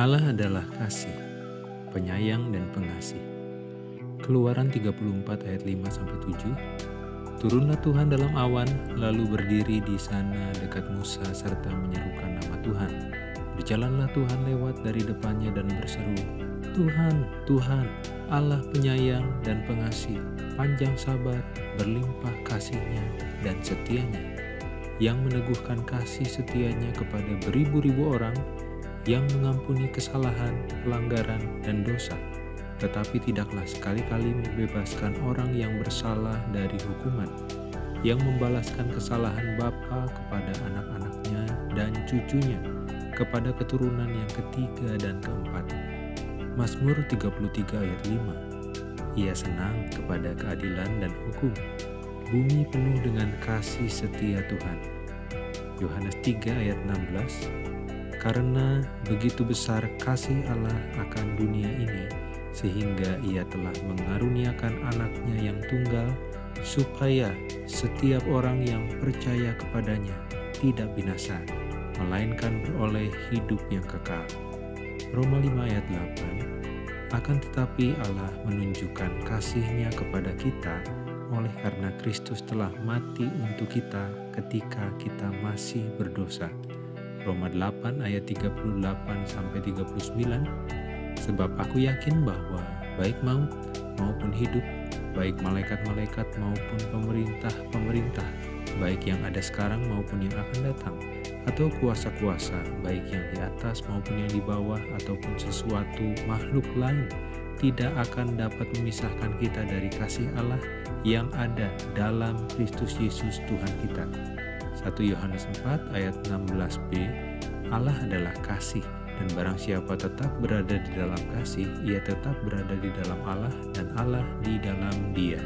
Allah adalah kasih, penyayang dan pengasih. Keluaran 34 ayat 5-7 Turunlah Tuhan dalam awan, lalu berdiri di sana dekat Musa serta menyerukan nama Tuhan. Berjalanlah Tuhan lewat dari depannya dan berseru, Tuhan, Tuhan, Allah penyayang dan pengasih, panjang sabar, berlimpah kasihnya dan setianya, yang meneguhkan kasih setianya kepada beribu-ribu orang, yang mengampuni kesalahan, pelanggaran, dan dosa, tetapi tidaklah sekali-kali membebaskan orang yang bersalah dari hukuman, yang membalaskan kesalahan bapa kepada anak-anaknya dan cucunya, kepada keturunan yang ketiga dan keempat. Mazmur 33 ayat 5 Ia senang kepada keadilan dan hukum. Bumi penuh dengan kasih setia Tuhan. Yohanes 3 ayat 16 karena begitu besar kasih Allah akan dunia ini, sehingga ia telah mengaruniakan anaknya yang tunggal, supaya setiap orang yang percaya kepadanya tidak binasa, melainkan beroleh hidup yang kekal. Roma 5 ayat 8 Akan tetapi Allah menunjukkan kasihnya kepada kita oleh karena Kristus telah mati untuk kita ketika kita masih berdosa. Roma 8 ayat 38 sampai 39 sebab aku yakin bahwa baik maut maupun hidup baik malaikat-malaikat maupun pemerintah-pemerintah baik yang ada sekarang maupun yang akan datang atau kuasa-kuasa baik yang di atas maupun yang di bawah ataupun sesuatu makhluk lain tidak akan dapat memisahkan kita dari kasih Allah yang ada dalam Kristus Yesus Tuhan kita. 1 Yohanes 4 ayat 16b Allah adalah kasih dan barang siapa tetap berada di dalam kasih ia tetap berada di dalam Allah dan Allah di dalam dia